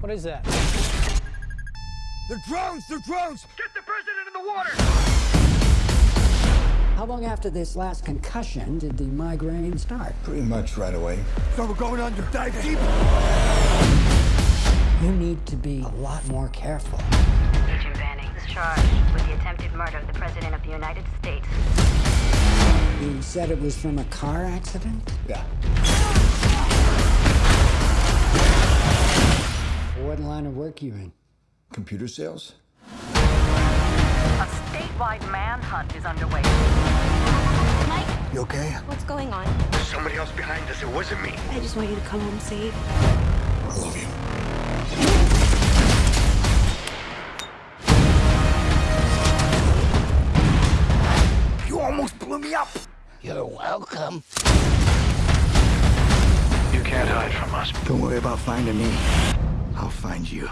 What is that? They're drones! They're drones! Get the president in the water! How long after this last concussion did the migraine start? Pretty much right away. So we're going under. Dive deep! You need to be a lot more careful. Agent Banning is charged with the attempted murder of the President of the United States. You said it was from a car accident? Yeah. Line of work you in? Computer sales? A statewide manhunt is underway. Mike, You okay? what's going on? There's somebody else behind us. It wasn't me. I just want you to come home safe. I love you. You almost blew me up! You're welcome. You can't hide from us. Don't worry about finding me. I'll find you.